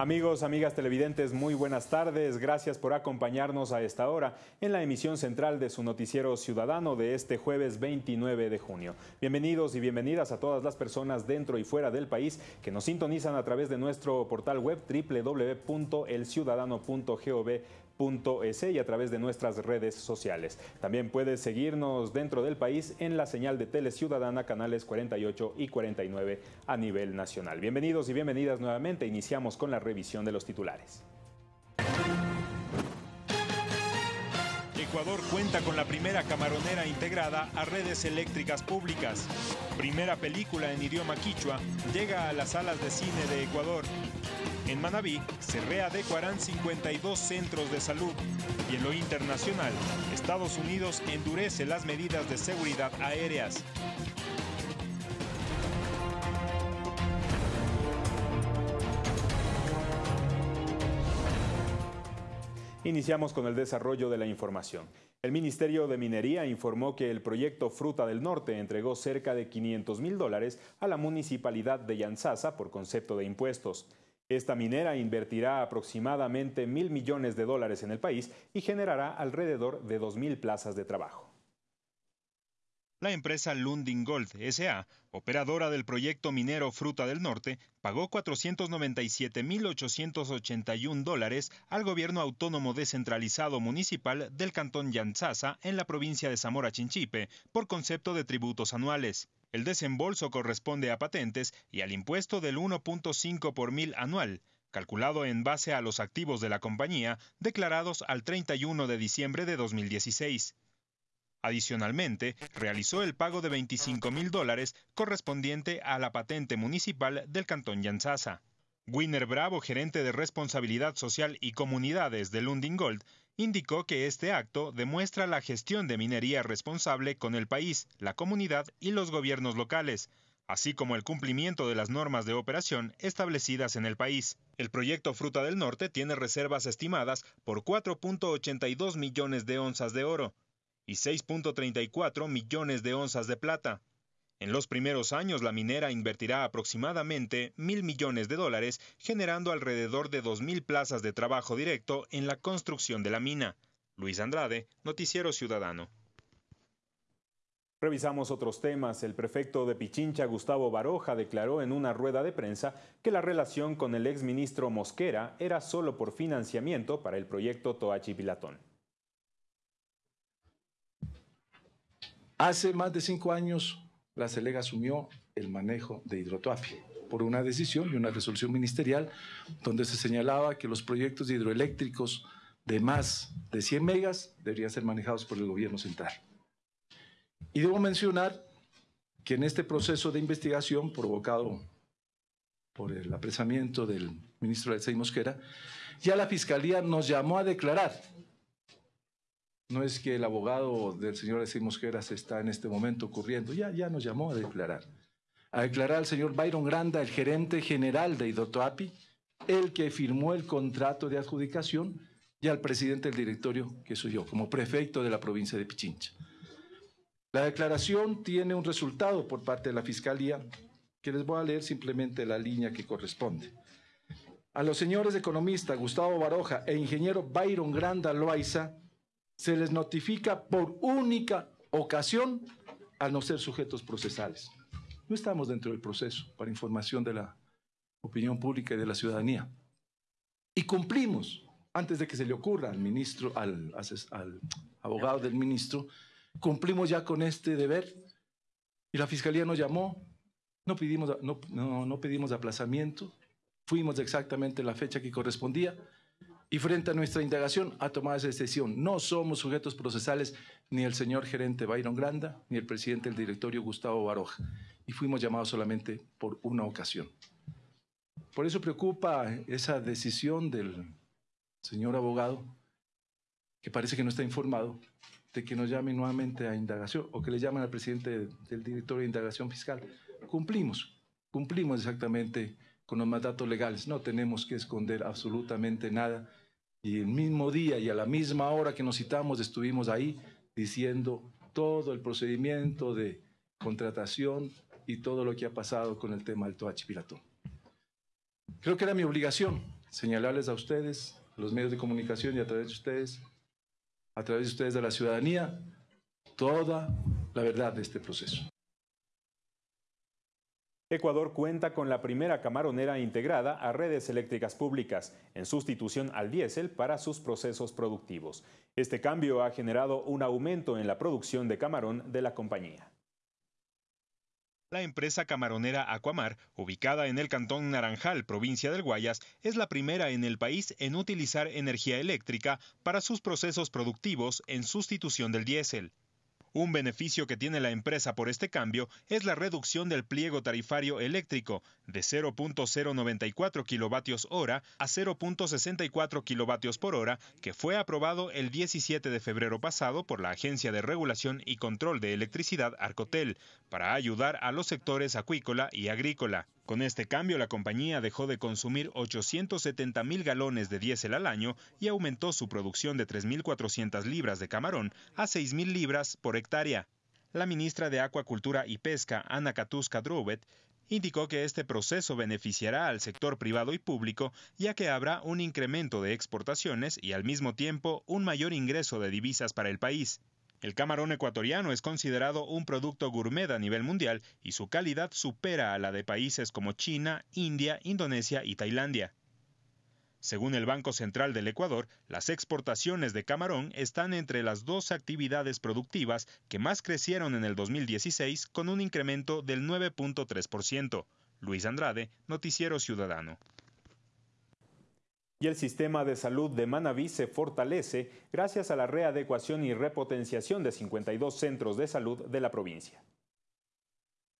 Amigos, amigas televidentes, muy buenas tardes. Gracias por acompañarnos a esta hora en la emisión central de su noticiero ciudadano de este jueves 29 de junio. Bienvenidos y bienvenidas a todas las personas dentro y fuera del país que nos sintonizan a través de nuestro portal web www.elciudadano.gov y a través de nuestras redes sociales. También puedes seguirnos dentro del país en la señal de Tele Ciudadana, canales 48 y 49 a nivel nacional. Bienvenidos y bienvenidas nuevamente. Iniciamos con la revisión de los titulares. Ecuador cuenta con la primera camaronera integrada a redes eléctricas públicas. Primera película en idioma quichua llega a las salas de cine de Ecuador. En Manabí se readecuarán 52 centros de salud y en lo internacional, Estados Unidos endurece las medidas de seguridad aéreas. Iniciamos con el desarrollo de la información. El Ministerio de Minería informó que el proyecto Fruta del Norte entregó cerca de 500 mil dólares a la municipalidad de Yanzasa por concepto de impuestos. Esta minera invertirá aproximadamente mil millones de dólares en el país y generará alrededor de dos mil plazas de trabajo. La empresa Lundin Gold SA, operadora del proyecto minero Fruta del Norte, pagó 497.881 dólares al gobierno autónomo descentralizado municipal del cantón Yanzasa en la provincia de Zamora Chinchipe por concepto de tributos anuales. El desembolso corresponde a patentes y al impuesto del 1.5 por mil anual, calculado en base a los activos de la compañía declarados al 31 de diciembre de 2016. Adicionalmente, realizó el pago de 25 mil dólares correspondiente a la patente municipal del Cantón Yanzasa. Winner Bravo, gerente de responsabilidad social y comunidades de Lundin Gold, indicó que este acto demuestra la gestión de minería responsable con el país, la comunidad y los gobiernos locales, así como el cumplimiento de las normas de operación establecidas en el país. El proyecto Fruta del Norte tiene reservas estimadas por 4.82 millones de onzas de oro y 6.34 millones de onzas de plata. En los primeros años, la minera invertirá aproximadamente mil millones de dólares, generando alrededor de dos mil plazas de trabajo directo en la construcción de la mina. Luis Andrade, Noticiero Ciudadano. Revisamos otros temas. El prefecto de Pichincha, Gustavo Baroja, declaró en una rueda de prensa que la relación con el exministro Mosquera era solo por financiamiento para el proyecto Toachi Hace más de cinco años la CELEG asumió el manejo de Hidrotuapi por una decisión y una resolución ministerial donde se señalaba que los proyectos hidroeléctricos de más de 100 megas deberían ser manejados por el gobierno central. Y debo mencionar que en este proceso de investigación provocado por el apresamiento del ministro Alexei Mosquera, ya la Fiscalía nos llamó a declarar no es que el abogado del señor Alexis Mosqueras está en este momento ocurriendo, ya, ya nos llamó a declarar. A declarar al señor Byron Granda, el gerente general de Idotoapi, el que firmó el contrato de adjudicación, y al presidente del directorio, que soy yo, como prefecto de la provincia de Pichincha. La declaración tiene un resultado por parte de la Fiscalía, que les voy a leer simplemente la línea que corresponde. A los señores economistas Gustavo Baroja e ingeniero Byron Granda Loaiza, se les notifica por única ocasión al no ser sujetos procesales. No estamos dentro del proceso para información de la opinión pública y de la ciudadanía. Y cumplimos, antes de que se le ocurra al ministro, al, abogado del ministro, cumplimos ya con este deber. Y la fiscalía nos llamó, no pedimos, no, no pedimos aplazamiento, fuimos exactamente la fecha que correspondía y frente a nuestra indagación ha tomado esa decisión. No somos sujetos procesales ni el señor gerente Byron Granda ni el presidente del directorio Gustavo Baroja. Y fuimos llamados solamente por una ocasión. Por eso preocupa esa decisión del señor abogado, que parece que no está informado, de que nos llame nuevamente a indagación o que le llamen al presidente del directorio de indagación fiscal. Cumplimos, cumplimos exactamente con los mandatos legales. No tenemos que esconder absolutamente nada. Y el mismo día y a la misma hora que nos citamos estuvimos ahí diciendo todo el procedimiento de contratación y todo lo que ha pasado con el tema del Toachi Pilatón. Creo que era mi obligación señalarles a ustedes, a los medios de comunicación y a través de ustedes, a través de ustedes de la ciudadanía, toda la verdad de este proceso. Ecuador cuenta con la primera camaronera integrada a redes eléctricas públicas en sustitución al diésel para sus procesos productivos. Este cambio ha generado un aumento en la producción de camarón de la compañía. La empresa camaronera Aquamar, ubicada en el cantón Naranjal, provincia del Guayas, es la primera en el país en utilizar energía eléctrica para sus procesos productivos en sustitución del diésel. Un beneficio que tiene la empresa por este cambio es la reducción del pliego tarifario eléctrico de 0.094 kilovatios hora a 0.64 kilovatios por hora, que fue aprobado el 17 de febrero pasado por la Agencia de Regulación y Control de Electricidad Arcotel, para ayudar a los sectores acuícola y agrícola. Con este cambio, la compañía dejó de consumir 870 mil galones de diésel al año y aumentó su producción de 3.400 libras de camarón a 6.000 libras por hectárea. La ministra de Acuacultura y Pesca, Ana Katuska Drubet, indicó que este proceso beneficiará al sector privado y público, ya que habrá un incremento de exportaciones y al mismo tiempo un mayor ingreso de divisas para el país. El camarón ecuatoriano es considerado un producto gourmet a nivel mundial y su calidad supera a la de países como China, India, Indonesia y Tailandia. Según el Banco Central del Ecuador, las exportaciones de camarón están entre las dos actividades productivas que más crecieron en el 2016 con un incremento del 9.3%. Luis Andrade, Noticiero Ciudadano y el sistema de salud de Manabí se fortalece gracias a la readecuación y repotenciación de 52 centros de salud de la provincia.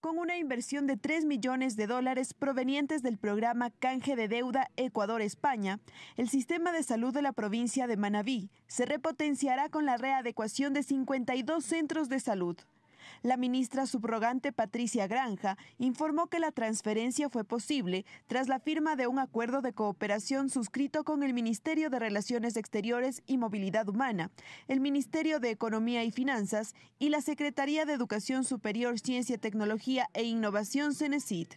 Con una inversión de 3 millones de dólares provenientes del programa Canje de Deuda Ecuador-España, el sistema de salud de la provincia de Manabí se repotenciará con la readecuación de 52 centros de salud. La ministra subrogante Patricia Granja informó que la transferencia fue posible tras la firma de un acuerdo de cooperación suscrito con el Ministerio de Relaciones Exteriores y Movilidad Humana, el Ministerio de Economía y Finanzas y la Secretaría de Educación Superior, Ciencia, Tecnología e Innovación, CENESID.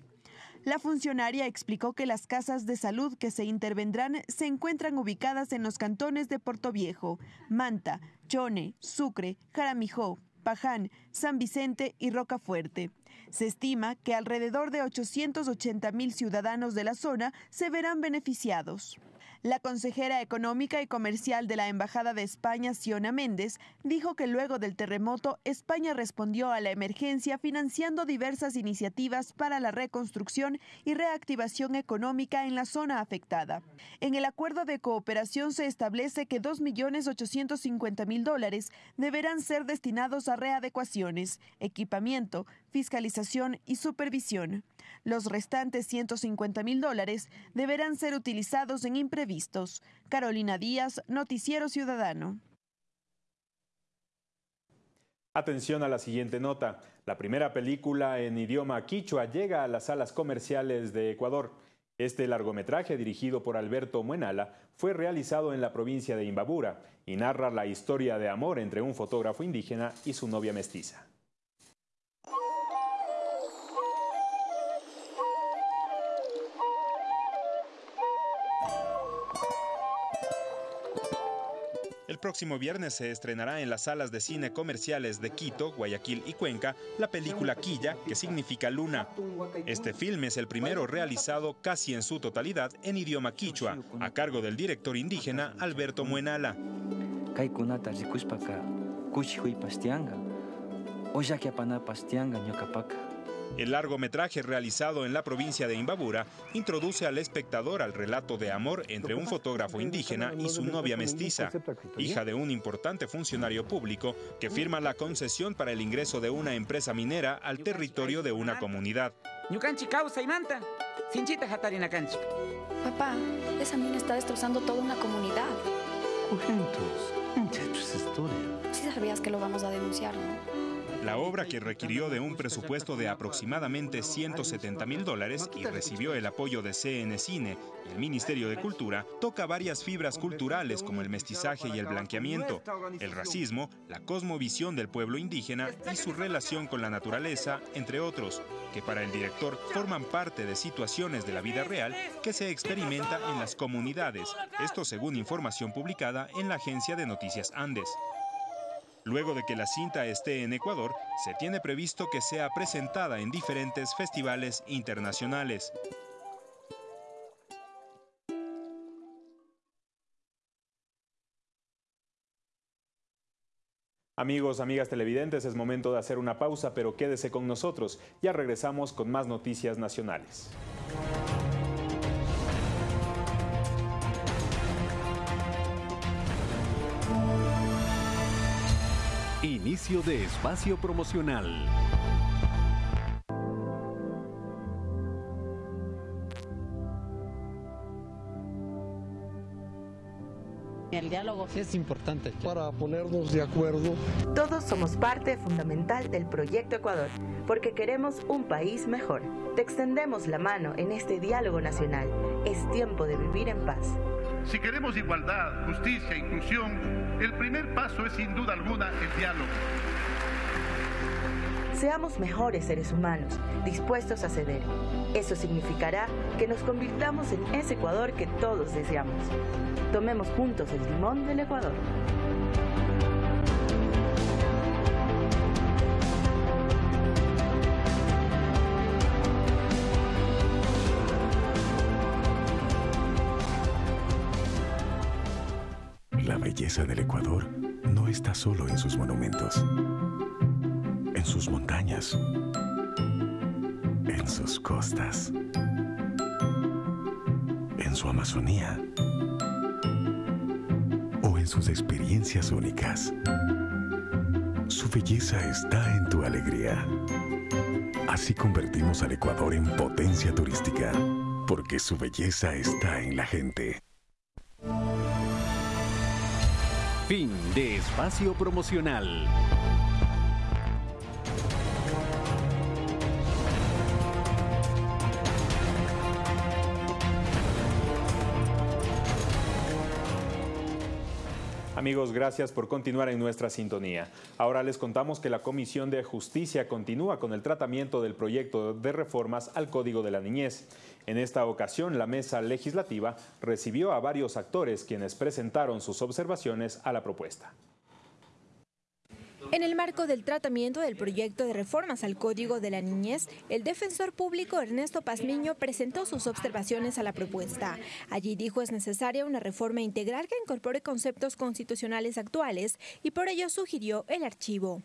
La funcionaria explicó que las casas de salud que se intervendrán se encuentran ubicadas en los cantones de Viejo, Manta, Chone, Sucre, Jaramijó, Paján, San Vicente y Rocafuerte. Se estima que alrededor de 880 mil ciudadanos de la zona se verán beneficiados. La consejera económica y comercial de la Embajada de España, Siona Méndez, dijo que luego del terremoto, España respondió a la emergencia financiando diversas iniciativas para la reconstrucción y reactivación económica en la zona afectada. En el acuerdo de cooperación se establece que 2.850.000 dólares deberán ser destinados a readecuaciones, equipamiento, fiscalización y supervisión. Los restantes 150 mil dólares deberán ser utilizados en imprevistos. Carolina Díaz, Noticiero Ciudadano. Atención a la siguiente nota. La primera película en idioma quichua llega a las salas comerciales de Ecuador. Este largometraje, dirigido por Alberto Muenala, fue realizado en la provincia de Imbabura y narra la historia de amor entre un fotógrafo indígena y su novia mestiza. Próximo viernes se estrenará en las salas de cine comerciales de Quito, Guayaquil y Cuenca la película Quilla, que significa luna. Este film es el primero realizado casi en su totalidad en idioma quichua, a cargo del director indígena Alberto Muenala. El largometraje realizado en la provincia de Imbabura introduce al espectador al relato de amor entre un fotógrafo indígena y su novia mestiza, hija de un importante funcionario público que firma la concesión para el ingreso de una empresa minera al territorio de una comunidad. Papá, esa mina está destrozando toda una comunidad. Sí sabías que lo vamos a denunciar, ¿no? La obra, que requirió de un presupuesto de aproximadamente 170 mil dólares y recibió el apoyo de CN Cine y el Ministerio de Cultura, toca varias fibras culturales como el mestizaje y el blanqueamiento, el racismo, la cosmovisión del pueblo indígena y su relación con la naturaleza, entre otros, que para el director forman parte de situaciones de la vida real que se experimenta en las comunidades, esto según información publicada en la agencia de noticias Andes. Luego de que la cinta esté en Ecuador, se tiene previsto que sea presentada en diferentes festivales internacionales. Amigos, amigas televidentes, es momento de hacer una pausa, pero quédese con nosotros. Ya regresamos con más noticias nacionales. Inicio de espacio promocional. El diálogo es importante. Para ponernos de acuerdo. Todos somos parte fundamental del Proyecto Ecuador, porque queremos un país mejor. Te extendemos la mano en este diálogo nacional. Es tiempo de vivir en paz. Si queremos igualdad, justicia inclusión, el primer paso es sin duda alguna el diálogo. Seamos mejores seres humanos, dispuestos a ceder. Eso significará que nos convirtamos en ese Ecuador que todos deseamos. Tomemos juntos el timón del Ecuador. La belleza del Ecuador no está solo en sus monumentos, en sus montañas, en sus costas, en su Amazonía o en sus experiencias únicas. Su belleza está en tu alegría. Así convertimos al Ecuador en potencia turística, porque su belleza está en la gente. Fin de espacio promocional. Amigos, gracias por continuar en nuestra sintonía. Ahora les contamos que la Comisión de Justicia continúa con el tratamiento del proyecto de reformas al Código de la Niñez. En esta ocasión, la mesa legislativa recibió a varios actores quienes presentaron sus observaciones a la propuesta. En el marco del tratamiento del proyecto de reformas al Código de la Niñez, el defensor público Ernesto Pazmiño presentó sus observaciones a la propuesta. Allí dijo es necesaria una reforma integral que incorpore conceptos constitucionales actuales y por ello sugirió el archivo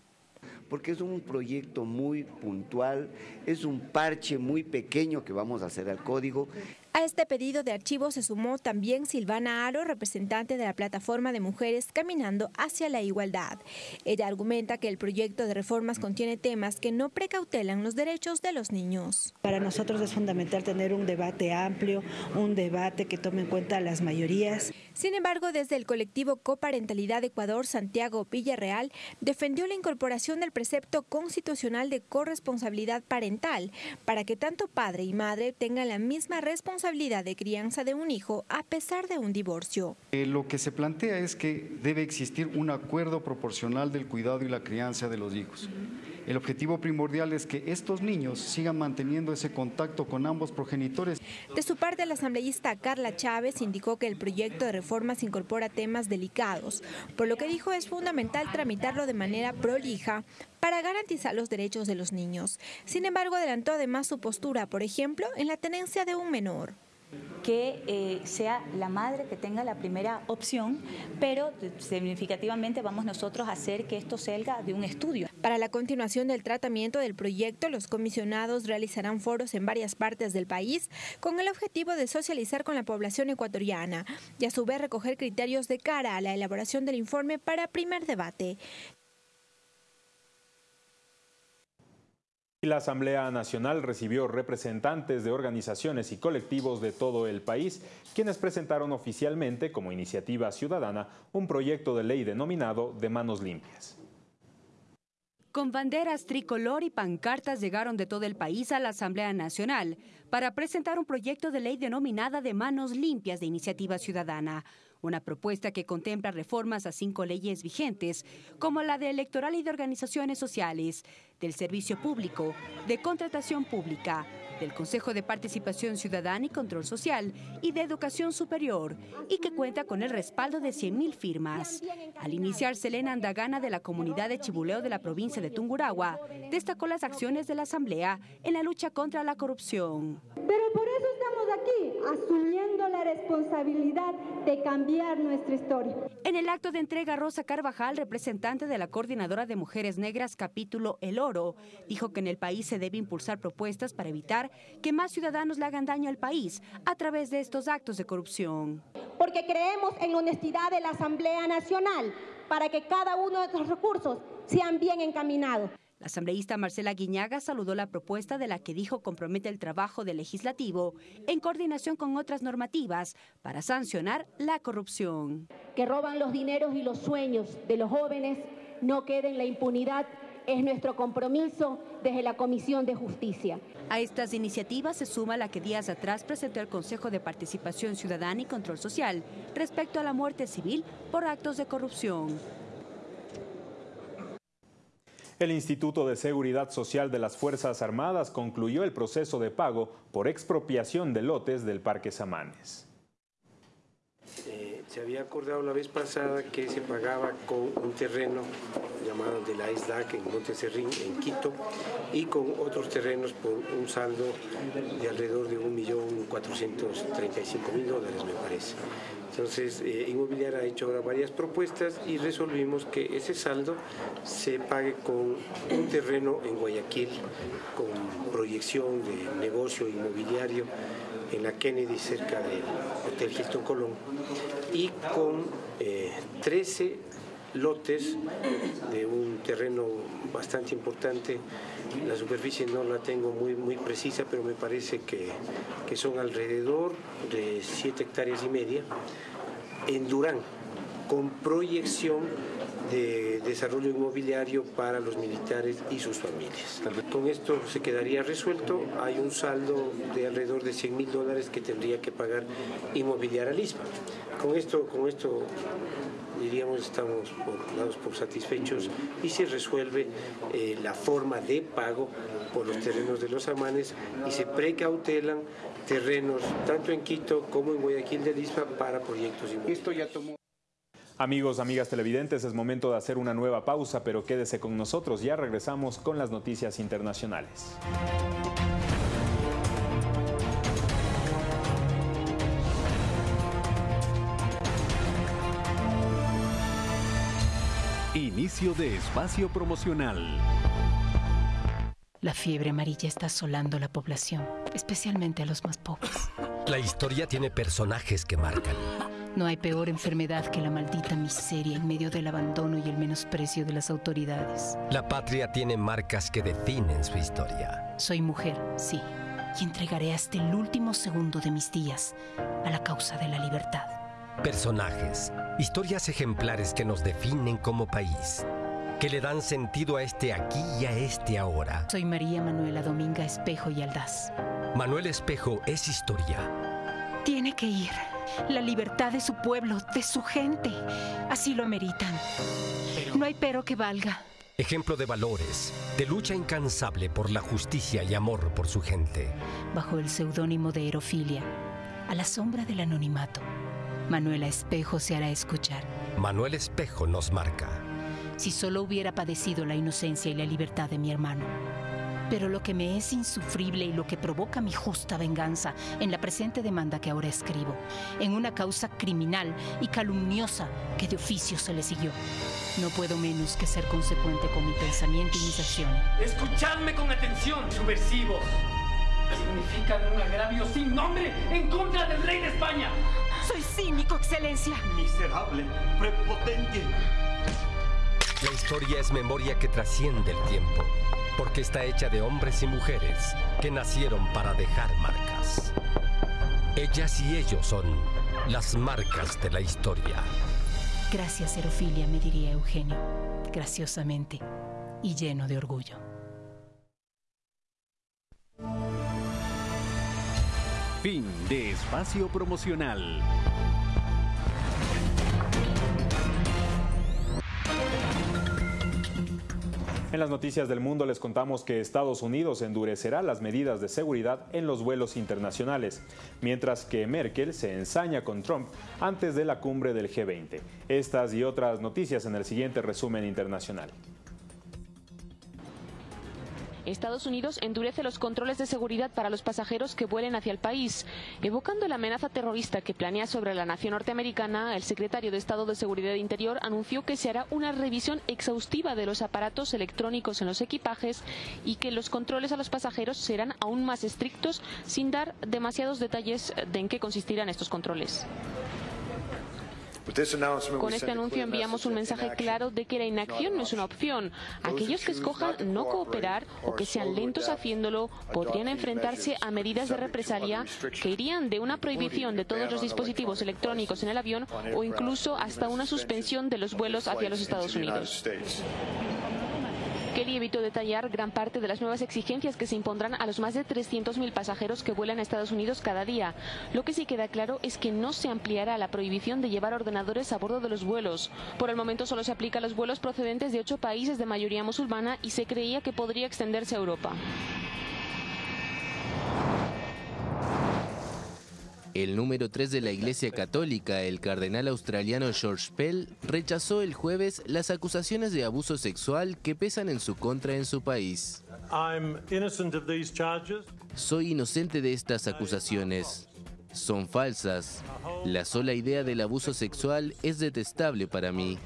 porque es un proyecto muy puntual, es un parche muy pequeño que vamos a hacer al código. A este pedido de archivo se sumó también Silvana Aro, representante de la plataforma de mujeres Caminando hacia la Igualdad. Ella argumenta que el proyecto de reformas contiene temas que no precautelan los derechos de los niños. Para nosotros es fundamental tener un debate amplio, un debate que tome en cuenta las mayorías. Sin embargo, desde el colectivo Coparentalidad Ecuador, Santiago Villarreal defendió la incorporación del precepto constitucional de corresponsabilidad parental para que tanto padre y madre tengan la misma responsabilidad de crianza de un hijo a pesar de un divorcio. Eh, lo que se plantea es que debe existir un acuerdo proporcional del cuidado y la crianza de los hijos. El objetivo primordial es que estos niños sigan manteniendo ese contacto con ambos progenitores. De su parte, la asambleísta Carla Chávez indicó que el proyecto de reformas incorpora temas delicados, por lo que dijo es fundamental tramitarlo de manera prolija para garantizar los derechos de los niños. Sin embargo, adelantó además su postura, por ejemplo, en la tenencia de un menor que eh, sea la madre que tenga la primera opción, pero significativamente vamos nosotros a hacer que esto salga de un estudio. Para la continuación del tratamiento del proyecto, los comisionados realizarán foros en varias partes del país con el objetivo de socializar con la población ecuatoriana y a su vez recoger criterios de cara a la elaboración del informe para primer debate. La Asamblea Nacional recibió representantes de organizaciones y colectivos de todo el país, quienes presentaron oficialmente como iniciativa ciudadana un proyecto de ley denominado de manos limpias. con banderas tricolor y pancartas llegaron de todo el país a la Asamblea Nacional para presentar un proyecto de ley denominada de manos limpias de iniciativa ciudadana, una propuesta que contempla reformas a cinco leyes vigentes, como la de electoral y de organizaciones sociales, del servicio público, de contratación pública, del Consejo de Participación Ciudadana y Control Social y de Educación Superior, y que cuenta con el respaldo de 100.000 firmas. Al iniciar, Selena Andagana de la comunidad de Chibuleo de la provincia de Tungurahua destacó las acciones de la Asamblea en la lucha contra la corrupción. Pero por eso aquí, asumiendo la responsabilidad de cambiar nuestra historia. En el acto de entrega, Rosa Carvajal, representante de la Coordinadora de Mujeres Negras capítulo El Oro, dijo que en el país se debe impulsar propuestas para evitar que más ciudadanos le hagan daño al país a través de estos actos de corrupción. Porque creemos en la honestidad de la Asamblea Nacional para que cada uno de estos recursos sean bien encaminados. La asambleísta Marcela Guiñaga saludó la propuesta de la que dijo compromete el trabajo del legislativo en coordinación con otras normativas para sancionar la corrupción. Que roban los dineros y los sueños de los jóvenes no queden la impunidad es nuestro compromiso desde la Comisión de Justicia. A estas iniciativas se suma la que días atrás presentó el Consejo de Participación Ciudadana y Control Social respecto a la muerte civil por actos de corrupción. El Instituto de Seguridad Social de las Fuerzas Armadas concluyó el proceso de pago por expropiación de lotes del Parque Samanes. Se había acordado la vez pasada que se pagaba con un terreno llamado de la ISDAC en Monteserrín, en Quito, y con otros terrenos por un saldo de alrededor de 1.435.000 dólares, me parece. Entonces, eh, Inmobiliaria ha hecho ahora varias propuestas y resolvimos que ese saldo se pague con un terreno en Guayaquil, con proyección de negocio inmobiliario en la Kennedy, cerca del Hotel Hilton Colón, y con 13 eh, lotes de un terreno bastante importante. La superficie no la tengo muy, muy precisa, pero me parece que, que son alrededor de 7 hectáreas y media en Durán, con proyección de desarrollo inmobiliario para los militares y sus familias. Con esto se quedaría resuelto. Hay un saldo de alrededor de 100 mil dólares que tendría que pagar inmobiliaria ISPA. Con esto, con esto diríamos estamos por, dados por satisfechos y se resuelve eh, la forma de pago por los terrenos de los amanes y se precautelan terrenos tanto en Quito como en Guayaquil de Lispa para proyectos inmobiliarios. Amigos, amigas televidentes, es momento de hacer una nueva pausa, pero quédese con nosotros, ya regresamos con las noticias internacionales. Inicio de espacio promocional. La fiebre amarilla está asolando la población, especialmente a los más pobres. La historia tiene personajes que marcan. No hay peor enfermedad que la maldita miseria en medio del abandono y el menosprecio de las autoridades. La patria tiene marcas que definen su historia. Soy mujer, sí, y entregaré hasta el último segundo de mis días a la causa de la libertad. Personajes, historias ejemplares que nos definen como país que le dan sentido a este aquí y a este ahora. Soy María Manuela Dominga Espejo y Aldaz. Manuel Espejo es historia. Tiene que ir. La libertad de su pueblo, de su gente. Así lo meritan. No hay pero que valga. Ejemplo de valores, de lucha incansable por la justicia y amor por su gente. Bajo el seudónimo de Erofilia, a la sombra del anonimato, Manuela Espejo se hará escuchar. Manuel Espejo nos marca si solo hubiera padecido la inocencia y la libertad de mi hermano. Pero lo que me es insufrible y lo que provoca mi justa venganza en la presente demanda que ahora escribo, en una causa criminal y calumniosa que de oficio se le siguió. No puedo menos que ser consecuente con mi pensamiento y mis acciones. Escuchadme con atención, subversivos. Significan un agravio sin nombre en contra del rey de España. Soy cínico, excelencia. Miserable, prepotente. La historia es memoria que trasciende el tiempo, porque está hecha de hombres y mujeres que nacieron para dejar marcas. Ellas y ellos son las marcas de la historia. Gracias, Erofilia, me diría Eugenio, graciosamente. y lleno de orgullo. Fin de espacio promocional. En las noticias del mundo les contamos que Estados Unidos endurecerá las medidas de seguridad en los vuelos internacionales, mientras que Merkel se ensaña con Trump antes de la cumbre del G20. Estas y otras noticias en el siguiente resumen internacional. Estados Unidos endurece los controles de seguridad para los pasajeros que vuelen hacia el país. Evocando la amenaza terrorista que planea sobre la nación norteamericana, el secretario de Estado de Seguridad Interior anunció que se hará una revisión exhaustiva de los aparatos electrónicos en los equipajes y que los controles a los pasajeros serán aún más estrictos sin dar demasiados detalles de en qué consistirán estos controles. Con este anuncio enviamos un mensaje claro de que la inacción no es una opción. Aquellos que escojan no cooperar o que sean lentos haciéndolo podrían enfrentarse a medidas de represalia que irían de una prohibición de todos los dispositivos electrónicos en el avión o incluso hasta una suspensión de los vuelos hacia los Estados Unidos. Kelly evitó detallar gran parte de las nuevas exigencias que se impondrán a los más de 300.000 pasajeros que vuelan a Estados Unidos cada día. Lo que sí queda claro es que no se ampliará la prohibición de llevar ordenadores a bordo de los vuelos. Por el momento solo se aplica a los vuelos procedentes de ocho países de mayoría musulmana y se creía que podría extenderse a Europa. El número 3 de la Iglesia Católica, el cardenal australiano George Pell, rechazó el jueves las acusaciones de abuso sexual que pesan en su contra en su país. Soy inocente de estas acusaciones. Son falsas. La sola idea del abuso sexual es detestable para mí.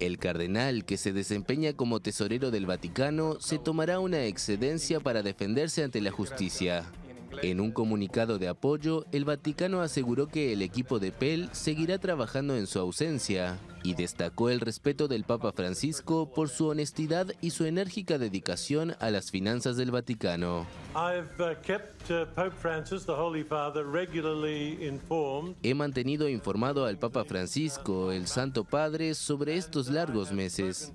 El cardenal, que se desempeña como tesorero del Vaticano, se tomará una excedencia para defenderse ante la justicia. En un comunicado de apoyo, el Vaticano aseguró que el equipo de Pell seguirá trabajando en su ausencia y destacó el respeto del Papa Francisco por su honestidad y su enérgica dedicación a las finanzas del Vaticano. He mantenido informado al Papa Francisco, el Santo Padre, sobre estos largos meses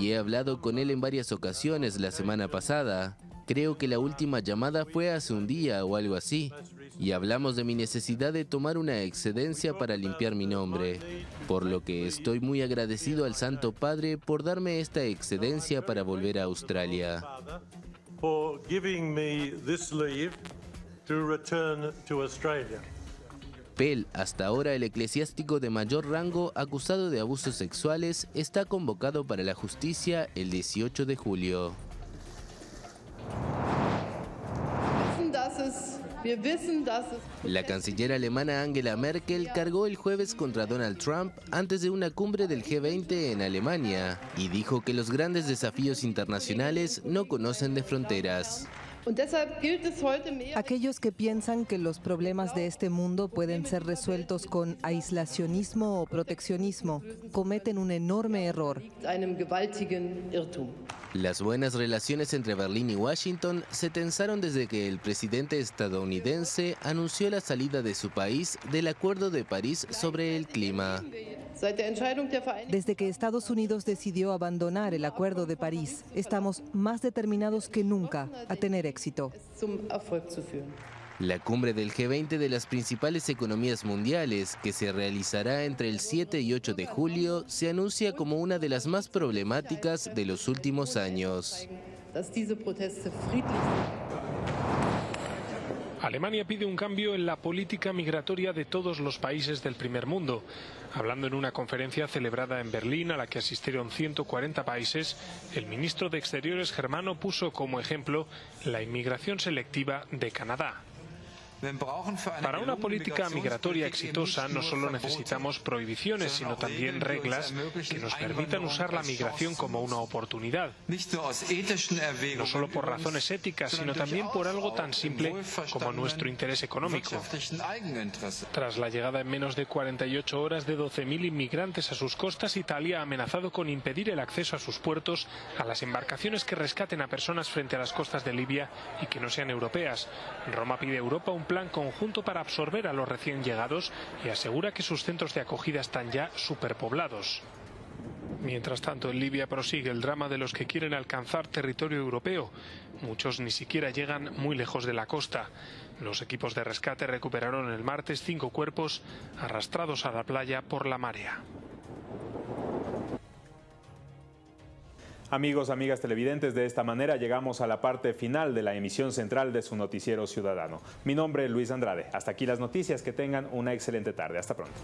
y he hablado con él en varias ocasiones la semana pasada. Creo que la última llamada fue hace un día o algo así, y hablamos de mi necesidad de tomar una excedencia para limpiar mi nombre, por lo que estoy muy agradecido al Santo Padre por darme esta excedencia para volver a Australia. Pell, hasta ahora el eclesiástico de mayor rango acusado de abusos sexuales, está convocado para la justicia el 18 de julio. La canciller alemana Angela Merkel cargó el jueves contra Donald Trump antes de una cumbre del G20 en Alemania y dijo que los grandes desafíos internacionales no conocen de fronteras. Aquellos que piensan que los problemas de este mundo pueden ser resueltos con aislacionismo o proteccionismo cometen un enorme error. Las buenas relaciones entre Berlín y Washington se tensaron desde que el presidente estadounidense anunció la salida de su país del Acuerdo de París sobre el clima. Desde que Estados Unidos decidió abandonar el Acuerdo de París, estamos más determinados que nunca a tener éxito. La cumbre del G20 de las principales economías mundiales, que se realizará entre el 7 y 8 de julio, se anuncia como una de las más problemáticas de los últimos años. Alemania pide un cambio en la política migratoria de todos los países del primer mundo. Hablando en una conferencia celebrada en Berlín a la que asistieron 140 países, el ministro de Exteriores germano puso como ejemplo la inmigración selectiva de Canadá. Para una política migratoria exitosa no solo necesitamos prohibiciones, sino también reglas que nos permitan usar la migración como una oportunidad. No solo por razones éticas, sino también por algo tan simple como nuestro interés económico. Tras la llegada en menos de 48 horas de 12.000 inmigrantes a sus costas, Italia ha amenazado con impedir el acceso a sus puertos a las embarcaciones que rescaten a personas frente a las costas de Libia y que no sean europeas. Roma pide a Europa un plan conjunto para absorber a los recién llegados y asegura que sus centros de acogida están ya superpoblados. Mientras tanto, en Libia prosigue el drama de los que quieren alcanzar territorio europeo. Muchos ni siquiera llegan muy lejos de la costa. Los equipos de rescate recuperaron el martes cinco cuerpos arrastrados a la playa por la marea. Amigos, amigas televidentes, de esta manera llegamos a la parte final de la emisión central de su noticiero ciudadano. Mi nombre es Luis Andrade. Hasta aquí las noticias. Que tengan una excelente tarde. Hasta pronto.